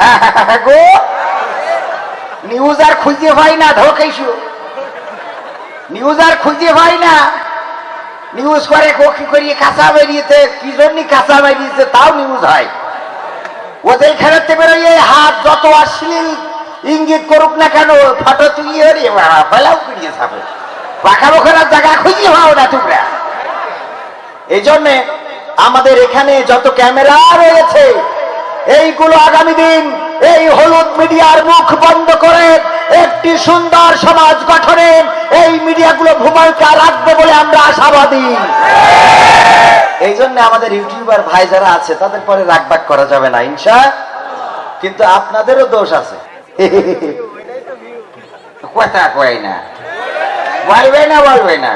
গো news আর খুঁজে পাই না ঢোকাইছো news আর খুঁজে পাই না। নিউজ করে কি করিয়ে কাঁচা বেরিয়েছে কি জন্য কাঁচা বেরিয়েছে তাও নিউজ হয়। ওদের খেলাতে বেরোয় হাত যত অশ্লীল ইঙ্গিত করুক না কেন, ফটো তুলিয়ে রে বাবা ফেলাও যাবে। পাখা বোখার জায়গা খুঁজে পাও না তোমরা। এই জন্যে আমাদের এখানে যত ক্যামেরা রয়েছে এইগুলো আগামী দিন এই হলুদ মিডিয়ার মুখ বন্ধ করে একটি সুন্দর সমাজ গঠনে এই মিডিয়াগুলো ভূমিকা রাখবে বলে আমরা আশাবাদী। এই জন্য আমাদের ইউটিউবার ভাই যারা আছে, তাদের পরে রাগবাগ করা যাবে না, ইনশা কিন্তু আপনাদেরও দোষ আছে। কথা কয় না। বলবে না বলবে না।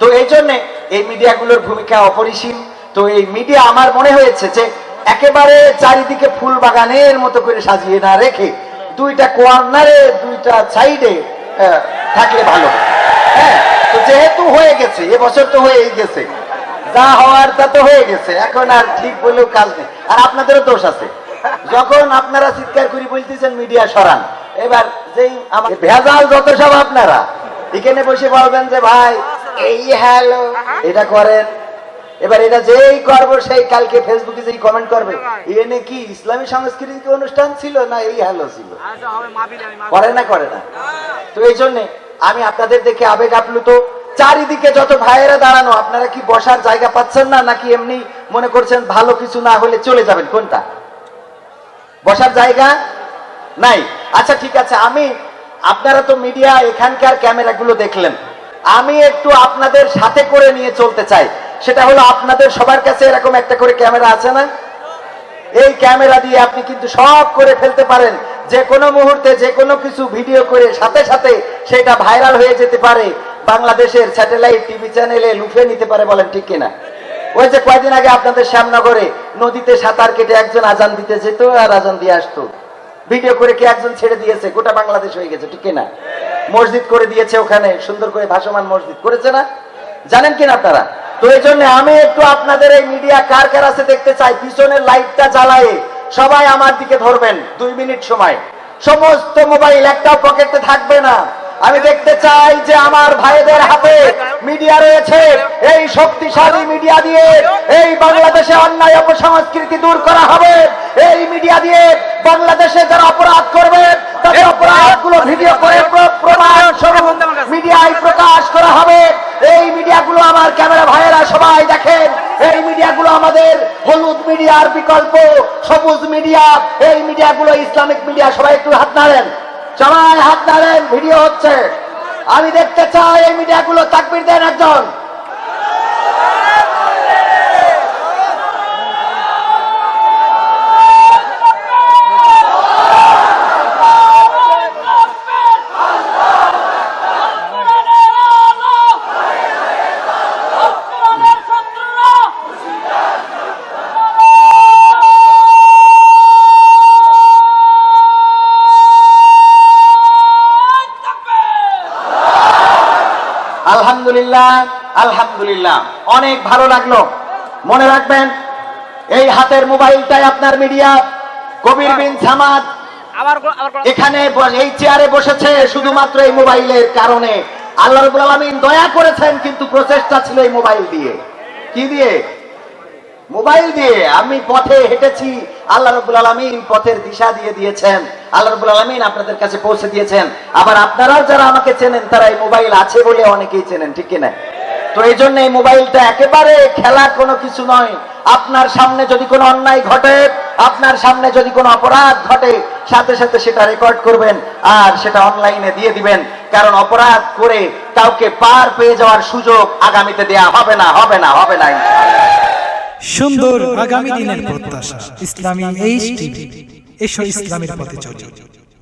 তো এই জন্য এই মিডিয়াগুলোর ভূমিকা অপরিসীম। তো এই মিডিয়া, আমার মনে হয়েছে যে একেবারে চারিদিকে ফুল বাগানের মতো করে সাজিয়ে না রেখে দুইটা কর্নারে দুইটা সাইডে থাকলে ভালো হ্যাঁ। তো যেহেতু হয়ে গেছে, এবছর তো হয়েই গেছে। যা হওয়ার তা তো হয়ে গেছে, এখন আর ঠিক বলেও কাজ নেই। আর আপনাদেরও দোষ আছে। যখন আপনারা চিৎকার করি বলতেছেন, মিডিয়া সরান। এবার যেই আমার ভেজাল যত সব আপনারা, এখানে বসে বলবেন যে, ভাই, এই হ্যালো, এটা করেন। এবার এটা যেই করব সেই কালকে ফেসবুকে যেই কমেন্ট করবে এনে কি ইসলামী সাংস্কৃতিক অনুষ্ঠান ছিল না এই হ্যালো ছিল? করে না করে না। তো এই জন্যে আমি আপনাদের দেখে আবেগ আপ্লুত। চারিদিকে যত ভাইয়েরা দাঁড়ানো আপনারা কি বসার জায়গা পাচ্ছেন না নাকি এমনি মনে করছেন ভালো কিছু না হলে চলে যাবেন? কোনটা? বসার জায়গা নাই। আচ্ছা ঠিক আছে আমি আপনারা তো মিডিয়া এখানকার ক্যামেরাগুলো দেখলেন। আমি একটু আপনাদের সাথে করে নিয়ে চলতে চাই। সেটা হলো আপনাদের সবার কাছে এরকম একটা করে ক্যামেরা আছে না? এই ক্যামেরা দিয়ে আপনি কিন্তু সব করে ফেলতে পারেন। যে কোনো মুহূর্তে, যে কোনো কিছু ভিডিও করে সাথে সাথে সেটা ভাইরাল হয়ে যেতে পারে। বাংলাদেশের স্যাটেলাইট টিভি চ্যানেলে লুফে নিতে পারে বলেন ঠিক কিনা? ওই যে কয়দিন আগে আপনাদের শ্যামনগরে নদীতে সাঁতার কেটে একজন আজান দিতে যেত আর আজান দিয়ে আসতো। ভিডিও করে কি একজন ছেড়ে দিয়েছে? গোটা বাংলাদেশ হয়ে গেছে, ঠিক কিনা? মসজিদ করে দিয়েছে ওখানে, সুন্দর করে ভাসমান মসজিদ করেছে না? জানেন কিনা আপনারা? তো এই জন্য আমি একটু আপনাদের এই মিডিয়া কার কার আছে দেখতে চাই? পিছনের লাইটটা জ্বালায়ে সবাই আমার দিকে ধরবেন। দুই মিনিট সময়। সমস্ত মোবাইল একটাও পকেটে থাকবে না। আমি দেখতে চাই যে আমার ভাইদের হাতে মিডিয়া রয়েছে। এই শক্তিশালী মিডিয়া দিয়ে এই বাংলাদেশে অন্যায় অপসংস্কৃতি দূর করা হবে। এই মিডিয়া দিয়ে বাংলাদেশে যারা অপরাধ করবে তাদের অপরাধগুলো ভিডিও করে প্র- প্রমাণ স্বরূপ মিডিয়ায় প্রকাশ করা হবে এই মিডিয়াগুলো আমার ক্যামেরা ভাইয়েরা সবাই দেখেন, এই মিডিয়াগুলো আমাদের হলুদ মিডিয়ার বিকল্প, সবুজ মিডিয়া, এই মিডিয়াগুলো ইসলামিক মিডিয়া, সবাই একটু হাত নাড়েন। সবাই হাত নাড়েন, ভিডিও হচ্ছে। আমি দেখতে চাই এই মিডিয়াগুলো, তাকবির দেন একজন। আলহামদুলিল্লাহ আলহামদুলিল্লাহ। অনেক ভালো লাগল। মনে রাখবেন এই হাতের মোবাইলটাই আপনার মিডিয়া কবির বিন সামাদ। এখানে এই চেয়ারে বসেছে শুধুমাত্র এই মোবাইলের কারণে। আল্লাহ রবুল আলমিন দয়া করেছেন কিন্তু প্রচেষ্টা ছিল এই মোবাইল দিয়ে। কি দিয়ে? মোবাইল দিয়ে আমি পথে হেঁটেছি। আল্লাহ রবুল আলমিন পথের দিশা দিয়ে দিয়েছেন। আল্লাহ রবুল আলমিন আপনাদের কাছে পৌঁছে দিয়েছেন। আবার আপনারাও যারা আমাকে চেনেন, তারা এই মোবাইল আছে বলে অনেকেই চেনেন, ঠিক কিনা? তো এই জন্য এই মোবাইলটা একেবারে খেলার কোনো কিছু নয়। আপনার সামনে যদি কোনো অন্যায় ঘটে, আপনার সামনে যদি কোনো অপরাধ ঘটে, সাথে সাথে সেটা রেকর্ড করবেন আর সেটা অনলাইনে দিয়ে দিবেন। কারণ অপরাধ করে কাউকে পার পেয়ে যাওয়ার সুযোগ আগামীতে দেয়া হবে না হবে না হবে না। সুন্দর আগামী দিনের প্রত্যাশা। ইসলামী এইচ টিভি এসো ইসলামের পথে চলি।